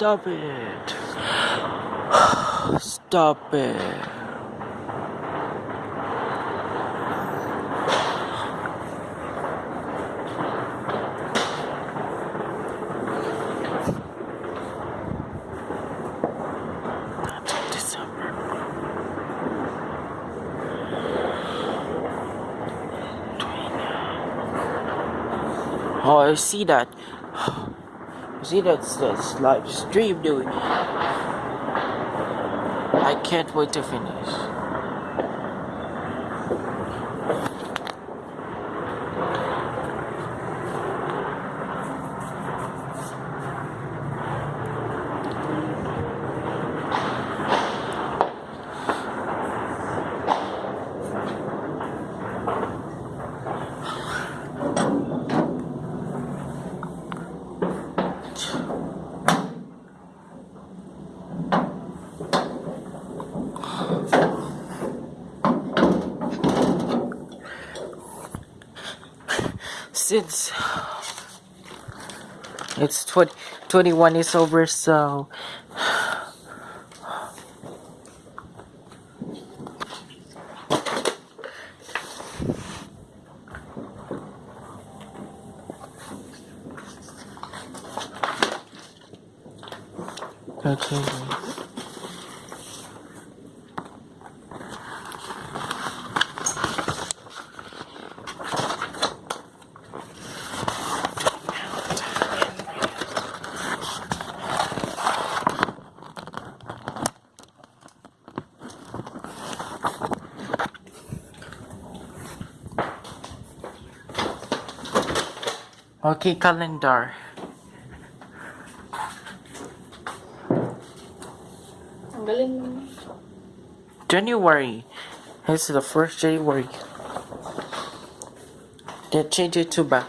Stop it. Stop it. Oh, I see that. See that's uh, that's live stream doing. I can't wait to finish. Since it's 20, 21 is over, so okay. Okay, calendar. Ang galing mo. January. It's the first January. They change it to back.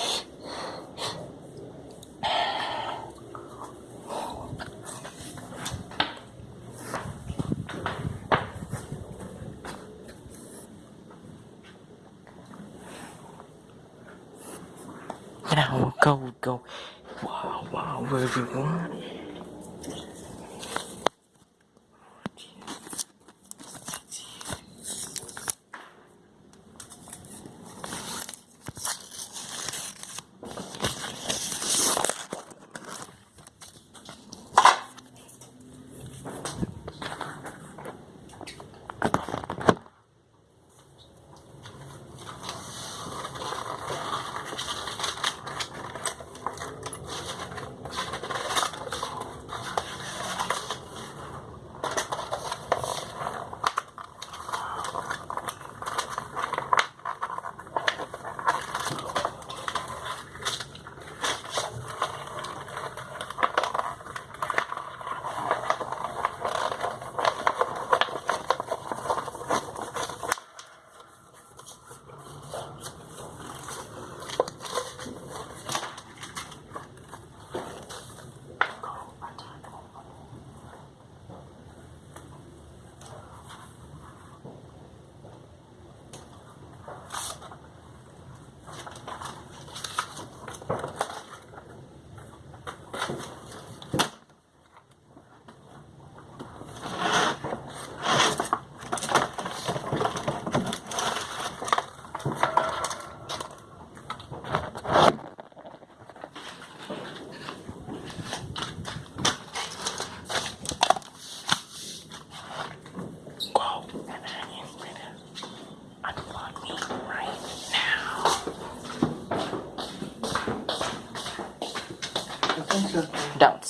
Now go, go. Wow, wow, everyone.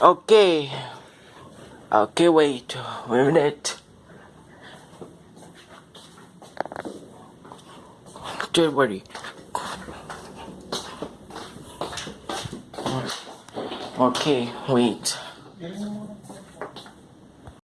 Okay. Okay, wait. Wait a minute. Don't worry. Okay, wait.